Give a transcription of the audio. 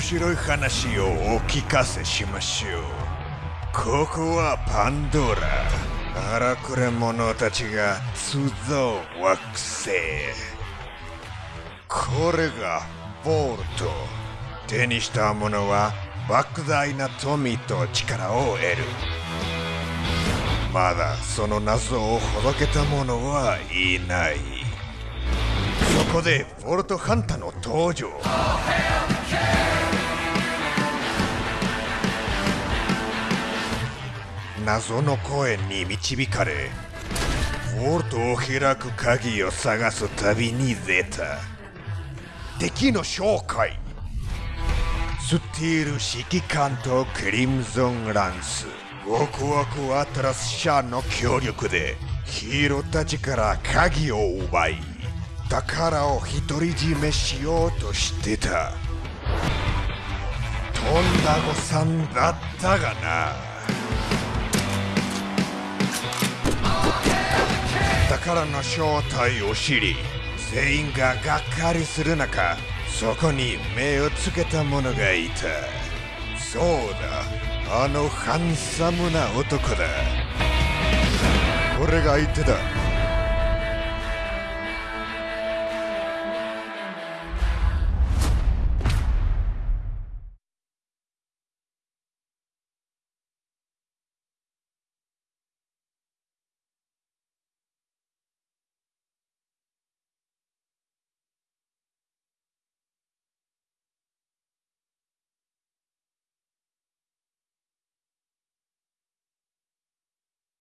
面白い話をお聞かせしましょう。ここはパンドラ。荒くれ者たちが集う惑星。これがボルト手にした者は莫大な富と力を得る。まだその謎をほどけた者はいない。そこでボルトハンターの登場。謎の声に導かれウォルトを開く鍵を探す旅に出た。敵の紹介スティール指揮官とクリムゾンランス。ワクワクアトラス社の協力でヒーローたちから鍵を奪い宝を独り占めしようとしてた。とんだ誤算だったがな。からの正体を知り全員ががっかりする中そこに目をつけた者がいた。そうだあのハンサムな男だ。これが相手だ。